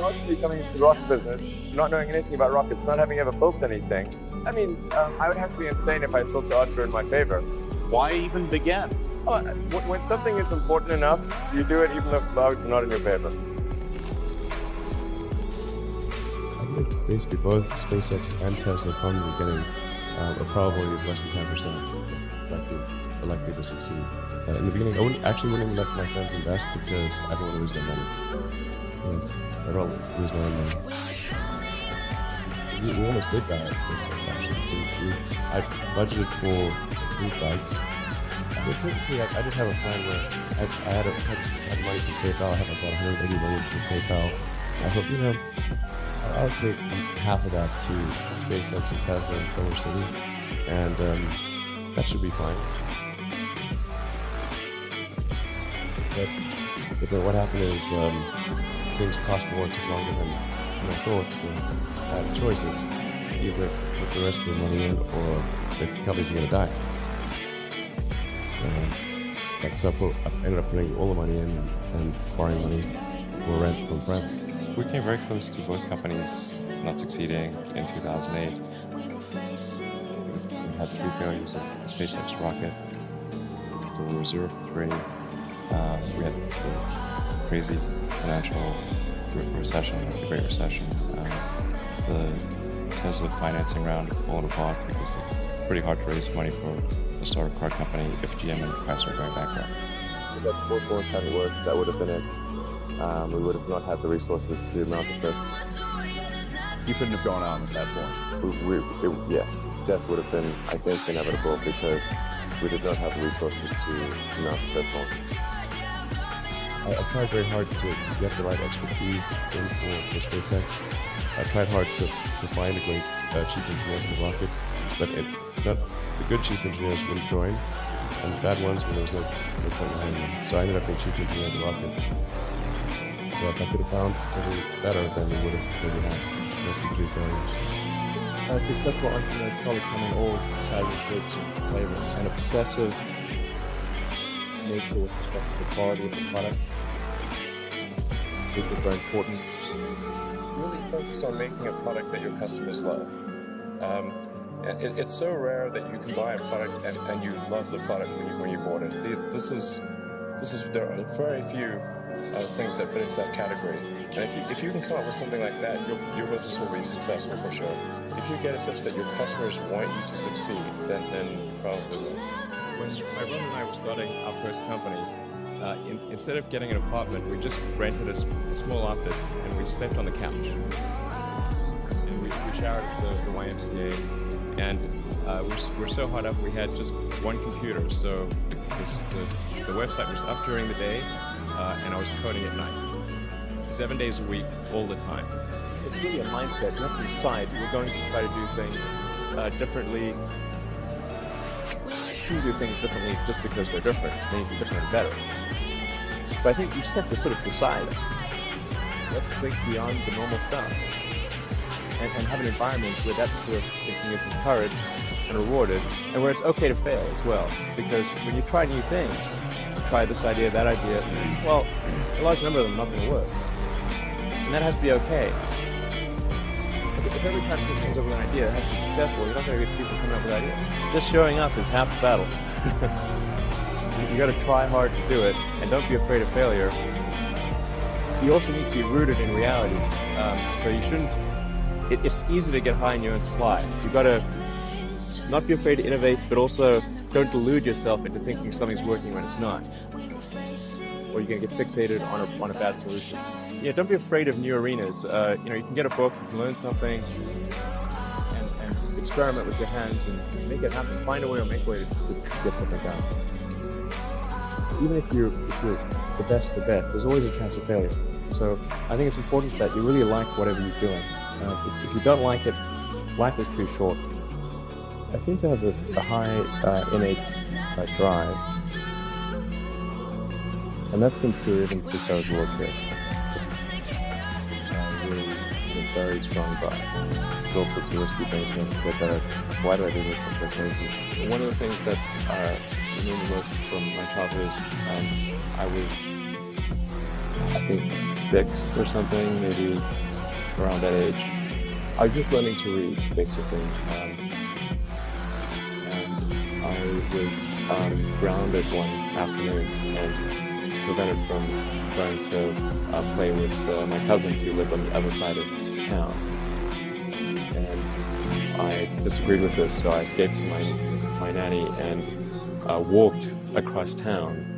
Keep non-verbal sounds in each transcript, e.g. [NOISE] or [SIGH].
Honestly, coming into the rocket business, not knowing anything about rockets, not having ever built anything, I mean, um, I would have to be insane if I built the odds were in my favor. Why even begin? Oh, when when something is important enough, you do it even if the odds are not in your favor. I think basically both SpaceX and Tesla from the beginning um, are probably less than 10% likely, are likely to succeed. Uh, in the beginning, I wouldn't, actually wouldn't let my friends invest because I don't want to lose their money. And I'd rather lose my own. We, we almost did that at SpaceX actually. So we, I budgeted for three flights. But typically, I, I did have a plan where I, I had, a, had, had money from PayPal. I had about 180 million from PayPal. I thought, you know, I'll allocate half of that to SpaceX and Tesla and Solar City, and um, that should be fine. But, but then what happened is um, things cost more, took longer than, I thought, so I had a choice of either put the rest of the money in or the companies are going to die. Like, so I, put, I ended up putting all the money in and borrowing money for rent from friends. We came very close to both companies not succeeding in 2008. We had three failures of the SpaceX rocket, so we were zero for three. Uh, we had the crazy financial recession, the Great Recession. Um, the Tesla financing round fallen apart because it's pretty hard to raise money for a startup car company if GM and Chrysler are going bankrupt. If that both launch hadn't worked, that would have been it. Um, we would have not had the resources to mount the fifth. You couldn't have gone on at that point. We, we, it, yes, death would have been, I think, inevitable because we did not have the resources to, to mount the fifth launch. I, I tried very hard to, to get the right expertise in for, for SpaceX. I tried hard to, to find a great uh, chief engineer for the rocket, but it, not, the good chief engineers wouldn't join, and the bad ones, when there was no, no point in hiring them. So I ended up being chief engineer of the rocket. So if I could have found something better, then we would have maybe had less than three failures. Uh, successful entrepreneurs probably come in all sizes, shapes, and flavors. An obsessive nature with respect to the quality of the product. Are very important. really focus on making a product that your customers love. Um, it, it's so rare that you can buy a product and, and you love the product when you, when you bought it. This is, this is, there are very few uh, things that fit into that category. And if you, if you can come up with something like that, your, your business will be successful for sure. If you get it such that your customers want you to succeed, then, then probably will. When my brother and I were starting our first company, uh, in, instead of getting an apartment, we just rented a small office and we slept on the couch. And we, we showered at the, the YMCA. And uh, we're, so hot up, we had just one computer. So this, the, the website was up during the day, uh, and I was coding at night. Seven days a week, all the time. It's really a mindset. You have to decide we're going to try to do things uh, differently. You do things differently just because they're different. They need to be different and better. But I think you just have to sort of decide. Let's think beyond the normal stuff. And, and have an environment where that sort of thinking is encouraged and rewarded, and where it's okay to fail as well. Because when you try new things, try this idea, that idea, well, a large number of them are not going to work. And that has to be okay. If every something comes up with an idea, it has to be successful, you're not going to get people coming up with ideas. Just showing up is half the battle. [LAUGHS] you, you got to try hard to do it, and don't be afraid of failure. You also need to be rooted in reality. Um, so you shouldn't. It, it's easy to get high in your own supply. You've got to not be afraid to innovate, but also don't delude yourself into thinking something's working when it's not. Or you're going to get fixated on a, on a bad solution. Yeah, don't be afraid of new arenas. Uh, you know, you can get a book, you can learn something, and, and experiment with your hands and make it happen. Find a way or make a way to, to get something done. Even if you're, if you're the best, the best, there's always a chance of failure. So I think it's important that you really like whatever you're doing. Uh, if, if you don't like it, life is too short. I seem to have a, a high uh, innate uh, drive, and that's been true even since I was a little kid. Uh, really, a very strong drive. There's all sorts of risky things when I was a kid that why do I do this? I'm so crazy. One of the things that uh, remember most from my childhood is um, I was, I think, six or something, maybe around that age. I was just learning to read, basically. Um, and I was um, grounded one afternoon and prevented from going to uh, play with uh, my cousins who lived on the other side of town. And I disagreed with this, so I escaped from my, my nanny and uh, walked across town.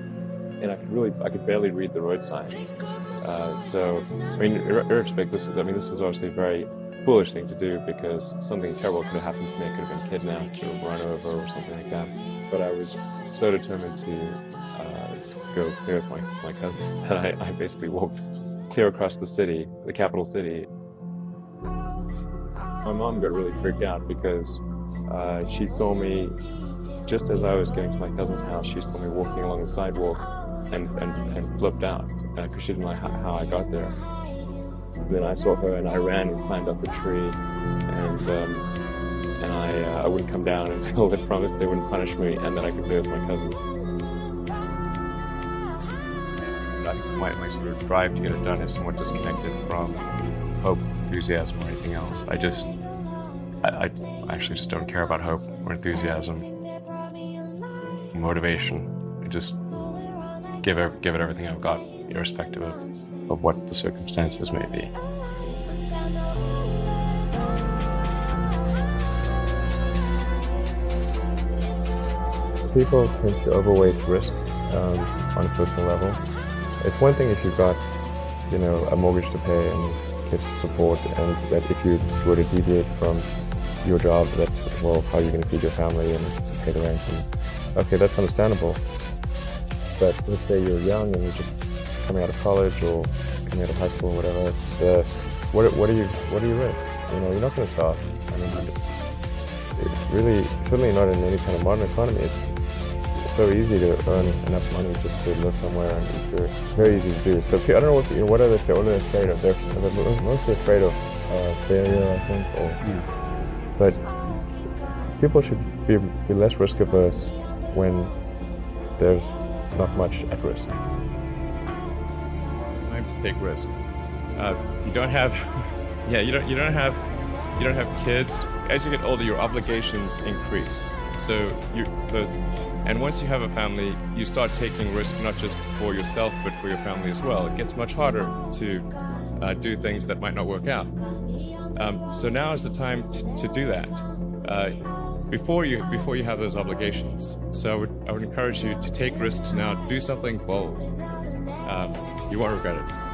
And I could really, I could barely read the road signs. Uh, so, I mean, ir- irrespective, this is, I mean, this was obviously a very foolish thing to do because something terrible could have happened to me. I could have been kidnapped or run over or something like that. But I was so determined to go clear with my, my cousins [LAUGHS] And I, I basically walked clear across the city, the capital city. My mom got really freaked out because uh, she saw me just as I was getting to my cousin's house. She saw me walking along the sidewalk and, and, and flipped out because she didn't know how, how I got there. Then I saw her and I ran and climbed up a tree and um, and I uh, I wouldn't come down [LAUGHS] until they promised they wouldn't punish me and that I could play with my cousins. My, my sort of drive to get it done is somewhat disconnected from hope, enthusiasm, or anything else. I just, I, I actually just don't care about hope or enthusiasm, motivation. I just give it, give it everything I've got, irrespective of, of what the circumstances may be. People tend to overweight risk um, on a personal level. It's one thing if you've got, you know, a mortgage to pay and kids to support, and that if you were to deviate from your job, that well, how are you going to feed your family and pay the rent? And okay, that's understandable. But let's say you're young and you're just coming out of college or coming out of high school or whatever. The, what what are you what are you risk? You know, you're not going to starve. I mean, it's it's really certainly not in any kind of modern economy. It's so easy to earn enough money just to live somewhere and eat good. Very easy to do. So I don't know what, what are they, what are afraid of? They're, they're mostly afraid of uh, failure, I think, or But people should be, be less risk averse when there's not much at risk. Time to take risk. Uh, you don't have, [LAUGHS] yeah, you don't, you don't have, you don't have kids. As you get older, your obligations increase. So you, the, and once you have a family, you start taking risk not just for yourself but for your family as well. It gets much harder to uh, do things that might not work out. Um, so now is the time to do that. Uh, before you before you have those obligations. So I would I would encourage you to take risks now. Do something bold. Um, you won't regret it.